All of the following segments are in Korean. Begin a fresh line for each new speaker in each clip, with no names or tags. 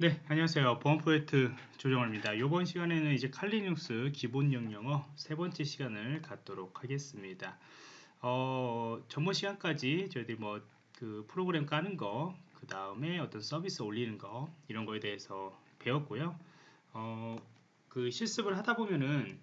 네, 안녕하세요. 보안 프로젝트 조정호입니다. 이번 시간에는 이제 칼리눅스 기본 영영어 세 번째 시간을 갖도록 하겠습니다. 어, 전번 시간까지 저희들이 뭐 그 프로그램 까는 거, 그 다음에 어떤 서비스 올리는 거 이런 거에 대해서 배웠고요. 어, 그 실습을 하다 보면은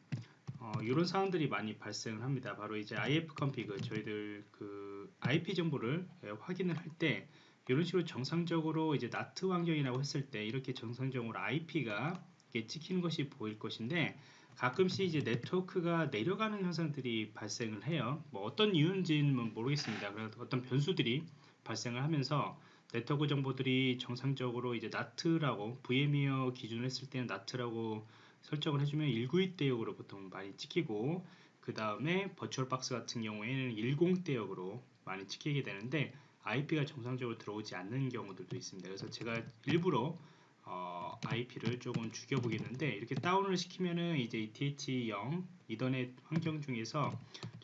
어, 이런 사항들이 많이 발생을 합니다. 바로 이제 if config 저희들 그 IP 정보를 예, 확인을 할때 이런 식으로 정상적으로 이제 NAT 환경이라고 했을 때 이렇게 정상적으로 IP가 찍히는 것이 보일 것인데 가끔씩 이제 네트워크가 내려가는 현상들이 발생을 해요. 뭐 어떤 이유인지는 모르겠습니다. 그래서 어떤 변수들이 발생을 하면서 네트워크 정보들이 정상적으로 이제 NAT라고 VMware 기준을 했을 때는 NAT라고 설정을 해주면 192대역으로 보통 많이 찍히고 그 다음에 VirtualBox 같은 경우에는 10대역으로 많이 찍히게 되는데 IP가 정상적으로 들어오지 않는 경우들도 있습니다. 그래서 제가 일부러 어, IP를 조금 죽여보겠는데 이렇게 다운을 시키면은 이제 TH0 이더넷 환경 중에서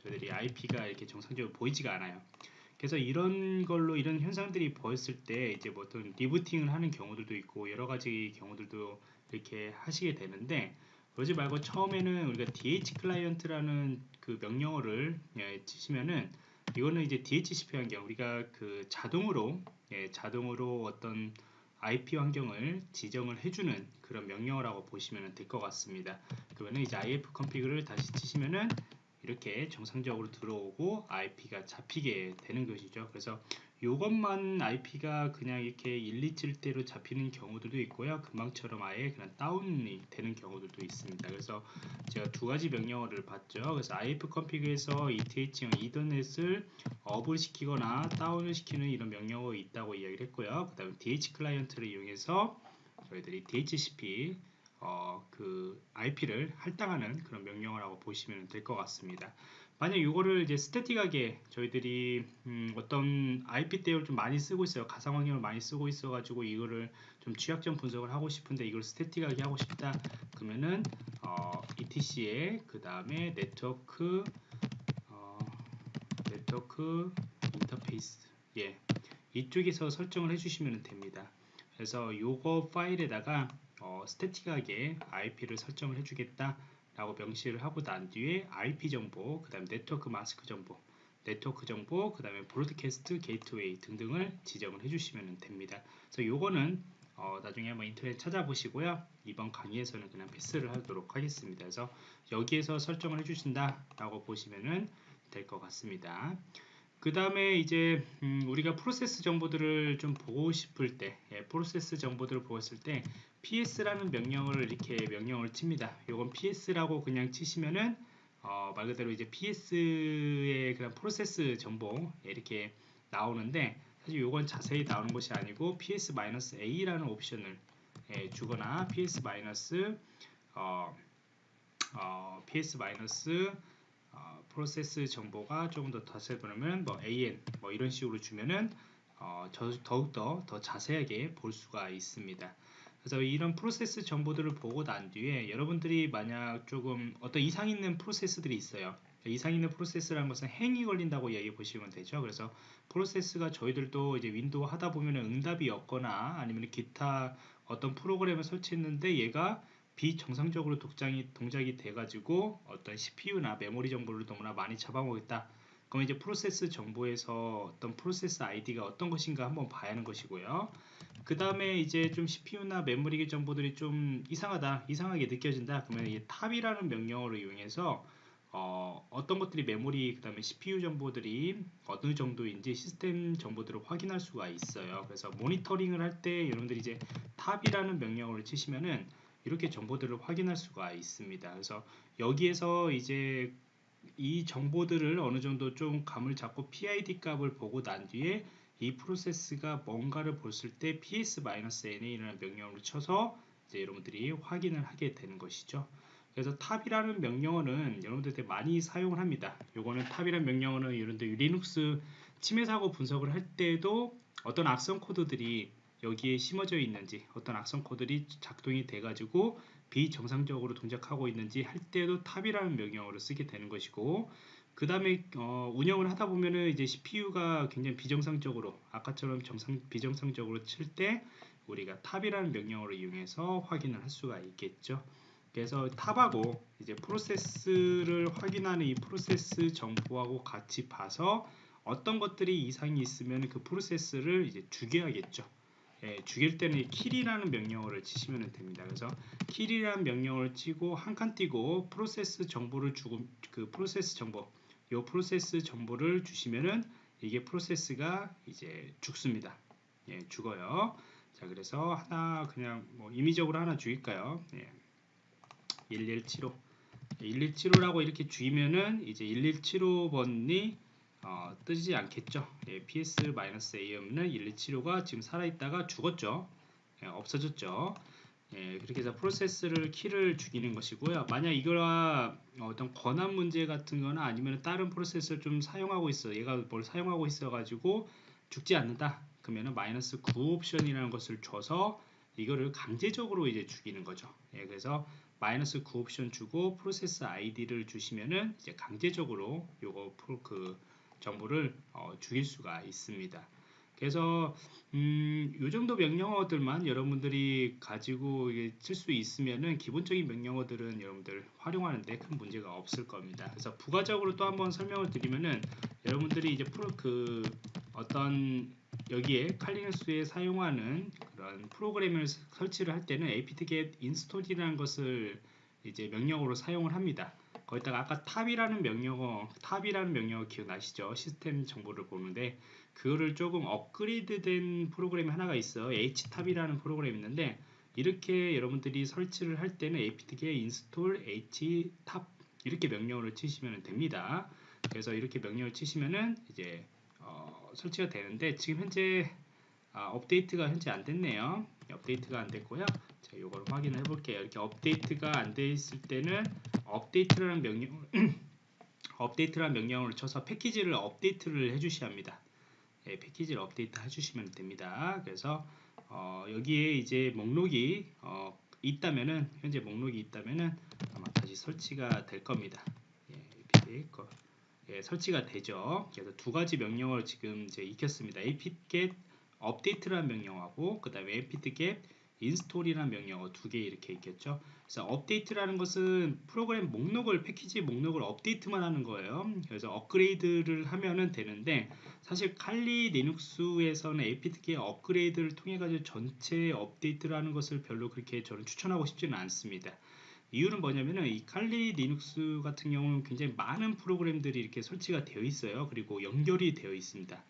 저희들이 IP가 이렇게 정상적으로 보이지가 않아요. 그래서 이런 걸로 이런 현상들이 보였을 때 이제 뭐 어떤 리부팅을 하는 경우들도 있고 여러 가지 경우들도 이렇게 하시게 되는데 그러지 말고 처음에는 우리가 DH 클라이언트라는 그 명령어를 예, 치시면은 이거는 이제 DHCP 환경 우리가 그 자동으로 예, 자동으로 어떤 IP 환경을 지정을 해주는 그런 명령어라고 보시면 될 것 같습니다. 그러면 이제 if config를 다시 치시면은 이렇게 정상적으로 들어오고 IP가 잡히게 되는 것이죠. 그래서 이것만 IP가 그냥 이렇게 1, 2칠대로 잡히는 경우들도 있고요. 금방처럼 아예 그냥 다운이 되는 경우들도 있습니다. 그래서 제가 두 가지 명령어를 봤죠. 그래서 if config에서 ETH형 이더넷을 업을 시키거나 다운을 시키는 이런 명령어가 있다고 이야기를 했고요. 그 다음에 DH 클라이언트를 이용해서 저희들이 DHCP 어, 그 IP를 할당하는 그런 명령어라고 보시면 될 것 같습니다. 만약 이거를 이제 스태틱하게 저희들이 음, 어떤 IP 대역을 좀 많이 쓰고 있어요. 가상 환경을 많이 쓰고 있어 가지고 이거를 좀 취약점 분석을 하고 싶은데 이걸 static하게 하고 싶다. 그러면은 어, ETC에 그 다음에 네트워크 어, 네트워크 인터페이스 예 이쪽에서 설정을 해 주시면 됩니다. 그래서 요거 파일에다가 어, static하게 IP를 설정을 해 주겠다 라고 명시를 하고 난 뒤에 IP 정보, 그 다음 네트워크 마스크 정보, 네트워크 정보, 그 다음에 broadcast 게이트웨이 등등을 지정을 해주시면 됩니다. 그래서 요거는 어, 나중에 한번 인터넷 찾아보시고요. 이번 강의에서는 그냥 패스를 하도록 하겠습니다. 그래서 여기에서 설정을 해주신다 라고 보시면 될 것 같습니다. 그 다음에 이제 음 우리가 프로세스 정보들을 좀 보고 싶을 때 예, 프로세스 정보들을 보았을 때 ps라는 명령을 이렇게 명령을 칩니다. 요건 ps라고 그냥 치시면은 어, 말 그대로 이제 ps의 그런 프로세스 정보 예, 이렇게 나오는데 사실 요건 자세히 나오는 것이 아니고 ps-a라는 옵션을 예, 주거나 ps- 어, 어, ps- 어, 프로세스 정보가 조금 더 덧세 보면 뭐 AN 뭐 이런 식으로 주면은 어, 더욱더 더 자세하게 볼 수가 있습니다. 그래서 이런 프로세스 정보들을 보고 난 뒤에 여러분들이 만약 조금 어떤 이상 있는 프로세스들이 있어요. 이상 있는 프로세스라는 것은 hang이 걸린다고 얘기해 보시면 되죠. 그래서 프로세스가 저희들도 이제 윈도우 하다 보면 응답이 없거나 아니면 기타 어떤 프로그램을 설치했는데 얘가 비정상적으로 독장이, 동작이 돼가지고 어떤 CPU나 메모리 정보를 너무나 많이 잡아먹겠다. 그럼 이제 프로세스 정보에서 어떤 프로세스 아이디가 어떤 것인가 한번 봐야 하는 것이고요. 그 다음에 이제 좀 CPU나 메모리 정보들이 좀 이상하다, 이상하게 느껴진다. 그러면 이 top이라는 명령어를 이용해서 어, 떤 것들이 메모리 그 다음에 CPU 정보들이 어느 정도인지 시스템 정보들을 확인할 수가 있어요. 그래서 모니터링을 할 때 여러분들이 이제 top이라는 명령어를 치시면은 이렇게 정보들을 확인할 수가 있습니다. 그래서 여기에서 이제 이 정보들을 어느 정도 좀 감을 잡고 PID 값을 보고 난 뒤에 이 프로세스가 뭔가를 봤을 때 ps-na라는 명령을 쳐서 이제 여러분들이 확인을 하게 되는 것이죠. 그래서 top이라는 명령어는 여러분들 때 많이 사용을 합니다. 요거는 top이라는 명령어는 여러분들 리눅스 침해 사고 분석을 할 때도 어떤 악성 코드들이 여기에 심어져 있는지 어떤 악성 코드들이 작동이 돼 가지고 비정상적으로 동작하고 있는지 할 때도 top이라는 명령어를 쓰게 되는 것이고 그 다음에 어, 운영을 하다 보면은 이제 CPU가 굉장히 비정상적으로 아까처럼 정상 비정상적으로 칠 때 우리가 top이라는 명령어를 이용해서 확인을 할 수가 있겠죠. 그래서 top하고 이제 프로세스를 확인하는 이 프로세스 정보하고 같이 봐서 어떤 것들이 이상이 있으면 그 프로세스를 이제 죽여야겠죠. 예, 죽일 때는 kill이라는 명령어를 치시면 됩니다. 그래서 kill이라는 명령어를 치고 한 칸 띄고 프로세스 정보를 주고 그 프로세스 정보 요 프로세스 정보를 주시면은 이게 프로세스가 이제 죽습니다. 예, 죽어요. 자, 그래서 하나 그냥 뭐 임의적으로 하나 죽일까요? 예. 1175 1175라고 이렇게 죽이면은 이제 1175번이 어, 뜨지 않겠죠. 예, PS-A음은 1175가 지금 살아있다가 죽었죠. 예, 없어졌죠. 예, 그렇게 해서 프로세스를 키를 죽이는 것이고요. 만약 이거와 어떤 권한 문제 같은 거나 아니면 다른 프로세스를 좀 사용하고 있어. 얘가 뭘 사용하고 있어 가지고 죽지 않는다. 그러면은 마이너스 9 옵션이라는 것을 줘서 이거를 강제적으로 이제 죽이는 거죠. 예, 그래서 마이너스 9 옵션 주고 프로세스 아이디를 주시면은 이제 강제적으로 요거 그 정보를 어, 죽일 수가 있습니다. 그래서 음, 요 정도 명령어들만 여러분들이 가지고 쓸수 있으면은 기본적인 명령어들은 여러분들 활용하는데 큰 문제가 없을 겁니다. 그래서 부가적으로 또 한번 설명을 드리면은 여러분들이 이제 프로 그 어떤 여기에 칼리 리눅스에 사용하는 그런 프로그램을 설치를 할 때는 apt-get install이라는 것을 이제 명령어로 사용을 합니다. 거기다가 아까 top이라는 명령어, top이라는 명령어 기억나시죠? 시스템 정보를 보는데 그거를 조금 업그레이드된 프로그램이 하나가 있어. htop이라는 프로그램이 있는데 이렇게 여러분들이 설치를 할 때는 apt-get install htop 이렇게 명령어를 치시면 됩니다. 그래서 이렇게 명령을 치시면은 이제 어, 설치가 되는데 지금 현재 아, 업데이트가 현재 안 됐네요. 업데이트가 안 됐고요. 자, 이걸 확인해 볼게요. 이렇게 업데이트가 안 돼 있을 때는 업데이트라는 명령 업데이트라는 명령을 쳐서 패키지를 업데이트를 해 주셔야 합니다. 예, 패키지를 업데이트 해주시면 됩니다. 그래서 어, 여기에 이제 목록이 어, 있다면은 현재 목록이 있다면은 아마 다시 설치가 될 겁니다. 예, 예, 설치가 되죠. 그래서 두 가지 명령어를 지금 이제 익혔습니다. apt-get update라는 명령하고 그 다음에 apt-get install이라는 명령어 두 개 이렇게 있겠죠. 그래서 업데이트라는 것은 프로그램 목록을 패키지 목록을 업데이트만 하는 거예요. 그래서 업그레이드를 하면은 되는데 사실 칼리 리눅스에서는 apt-get 업그레이드를 통해 가지고 전체 업데이트를 하는 것을 별로 그렇게 저는 추천하고 싶지는 않습니다. 이유는 뭐냐면은 이 칼리 리눅스 같은 경우는 굉장히 많은 프로그램들이 이렇게 설치가 되어 있어요. 그리고 연결이 되어 있습니다.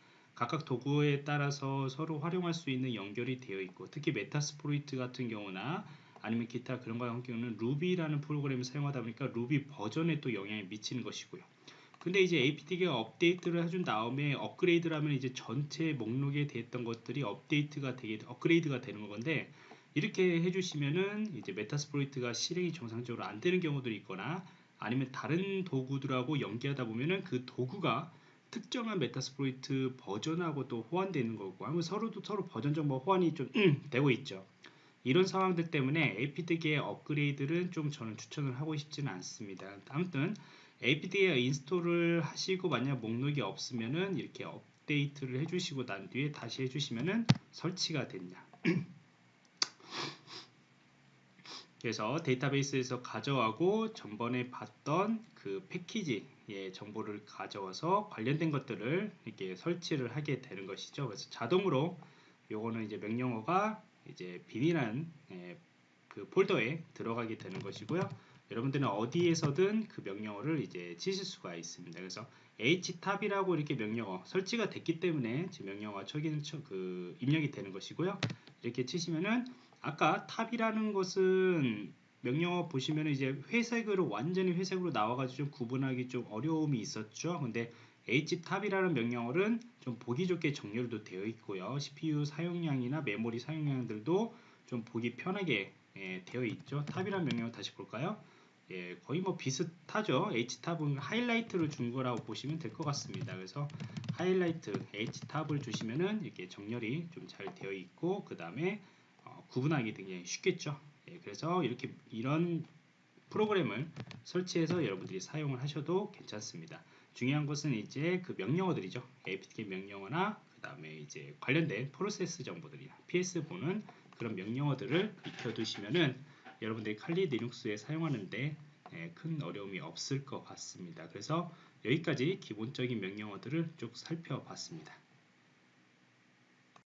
각각 도구에 따라서 서로 활용할 수 있는 연결이 되어 있고 특히 Metasploit 같은 경우나 아니면 기타 그런 거 같은 경우는 루비라는 프로그램을 사용하다 보니까 루비 버전에 또 영향이 미치는 것이고요. 근데 이제 apt-get 업데이트를 해준 다음에 업그레이드를 하면 이제 전체 목록에 대했던 것들이 업데이트가 되게 업그레이드가 되는 건데 이렇게 해주시면은 이제 Metasploit이 실행이 정상적으로 안 되는 경우들이 있거나 아니면 다른 도구들하고 연계하다 보면은 그 도구가 특정한 Metasploit 버전하고 또 호환되는 거고 아무 서로도 서로 버전 정보 호환이 좀 되고 있죠. 이런 상황들 때문에 apt-get 업그레이드를 좀 저는 추천을 하고 싶지는 않습니다. 아무튼 apt-get install을 하시고 만약 목록이 없으면은 이렇게 업데이트를 해주시고 난 뒤에 다시 해주시면은 설치가 됩니다. 그래서 데이터베이스에서 가져가고 전번에 봤던 그 패키지 예, 정보를 가져와서 관련된 것들을 이렇게 설치를 하게 되는 것이죠. 그래서 자동으로 요거는 이제 명령어가 이제 비닐한 예, 그 폴더에 들어가게 되는 것이고요. 여러분들은 어디에서든 그 명령어를 이제 치실 수가 있습니다. 그래서 htop이라고 이렇게 명령어 설치가 됐기 때문에 지금 명령어가 초기는 그 입력이 되는 것이고요. 이렇게 치시면은 아까 top이라는 것은 명령어 보시면 이제 회색으로 완전히 회색으로 나와가지고 좀 구분하기 좀 어려움이 있었죠. 근데 htop이라는 명령어는 좀 보기 좋게 정렬도 되어 있고요. CPU 사용량이나 메모리 사용량들도 좀 보기 편하게 예, 되어 있죠. top이라는 명령어 다시 볼까요? 예, 거의 뭐 비슷하죠. htab은 하이라이트를 준 거라고 보시면 될 것 같습니다. 그래서 하이라이트 htab을 주시면은 이렇게 정렬이 좀 잘 되어 있고 그 다음에 구분하기 굉장히 쉽겠죠. 예, 그래서 이렇게 이런 프로그램을 설치해서 여러분들이 사용을 하셔도 괜찮습니다. 중요한 것은 이제 그 명령어들이죠. apt-get 명령어나 그 다음에 이제 관련된 프로세스 정보들이나 PS4는 그런 명령어들을 익혀두시면은 여러분들이 칼리 리눅스에 사용하는데 예, 큰 어려움이 없을 것 같습니다. 그래서 여기까지 기본적인 명령어들을 쭉 살펴봤습니다.